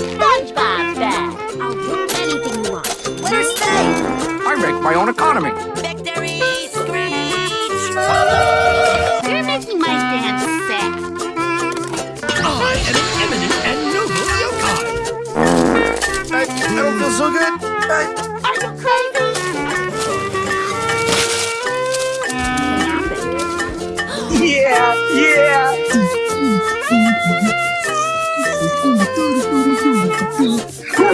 SpongeBob bag. I'll do anything you want. Winner stay! I make my own economy. Victory screech! You're making my dance sad. I am an eminent and noble yokai. I, I don't feel so good. I, Are you crazy? I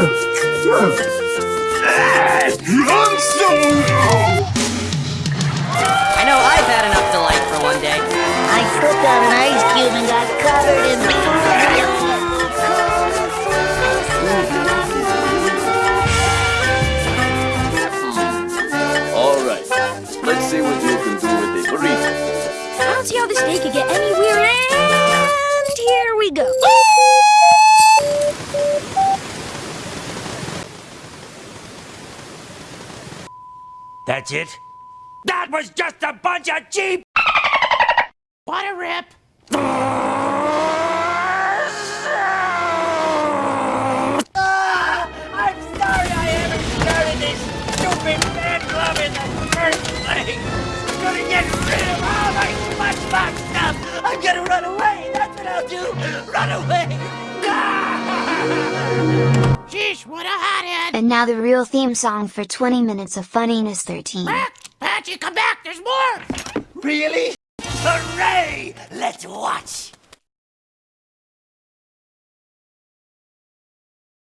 know I've had enough delight for one day. I slipped on an ice cube and got covered in All right. Let's see what you can do with a burrito. I don't see how this day could get any weirder. And here we go. That's it? That was just a bunch of cheap. What a rip. Ah, I'm sorry I ever started this stupid fan club in the first place. I'm gonna get rid of all my SpongeBob stuff. I'm gonna run away. That's what I'll do. Run away. Sheesh, what a hothead. And now the real theme song for 20 minutes of funniness 13. Patchy, come back! There's more! Really? Hooray! Let's watch!